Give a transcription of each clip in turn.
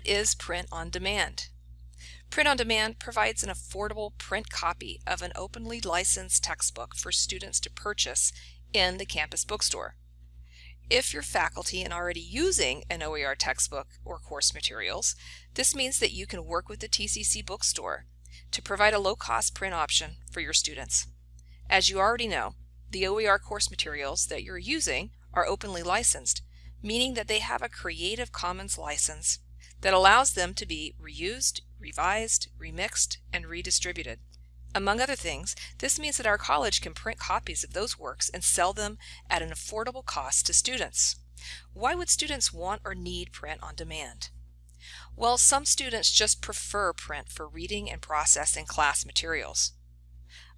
What is print on demand? Print on demand provides an affordable print copy of an openly licensed textbook for students to purchase in the campus bookstore. If you're faculty and already using an OER textbook or course materials, this means that you can work with the TCC bookstore to provide a low-cost print option for your students. As you already know, the OER course materials that you're using are openly licensed, meaning that they have a Creative Commons license that allows them to be reused, revised, remixed, and redistributed. Among other things, this means that our college can print copies of those works and sell them at an affordable cost to students. Why would students want or need print on demand? Well, some students just prefer print for reading and processing class materials.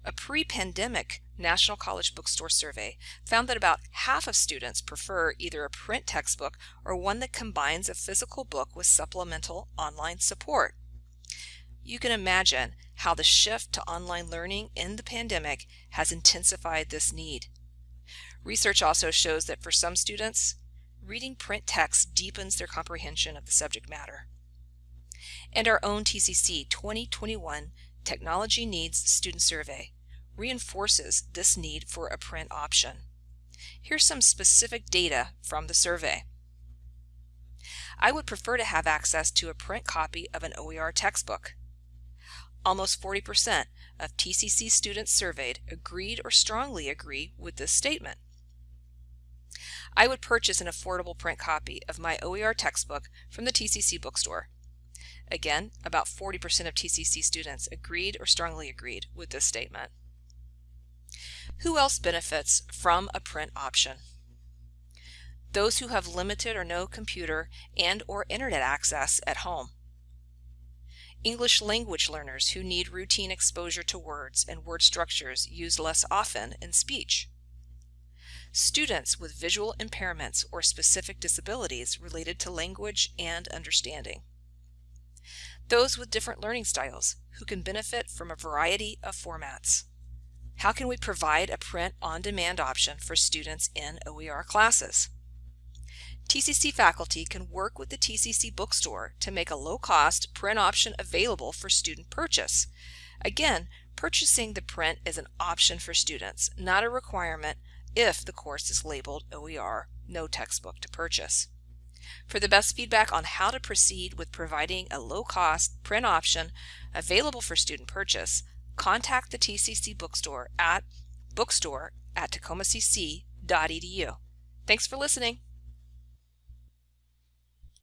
A pre-pandemic National College Bookstore survey found that about half of students prefer either a print textbook or one that combines a physical book with supplemental online support. You can imagine how the shift to online learning in the pandemic has intensified this need. Research also shows that for some students, reading print text deepens their comprehension of the subject matter. And our own TCC 2021 Technology Needs Student Survey reinforces this need for a print option. Here's some specific data from the survey. I would prefer to have access to a print copy of an OER textbook. Almost 40% of TCC students surveyed agreed or strongly agree with this statement. I would purchase an affordable print copy of my OER textbook from the TCC bookstore. Again, about 40% of TCC students agreed or strongly agreed with this statement. Who else benefits from a print option? Those who have limited or no computer and or internet access at home. English language learners who need routine exposure to words and word structures used less often in speech. Students with visual impairments or specific disabilities related to language and understanding. Those with different learning styles who can benefit from a variety of formats. How can we provide a print-on-demand option for students in OER classes? TCC faculty can work with the TCC bookstore to make a low-cost print option available for student purchase. Again, purchasing the print is an option for students, not a requirement if the course is labeled OER, no textbook to purchase. For the best feedback on how to proceed with providing a low-cost print option available for student purchase, contact the TCC bookstore at bookstore at tacomacc.edu. Thanks for listening.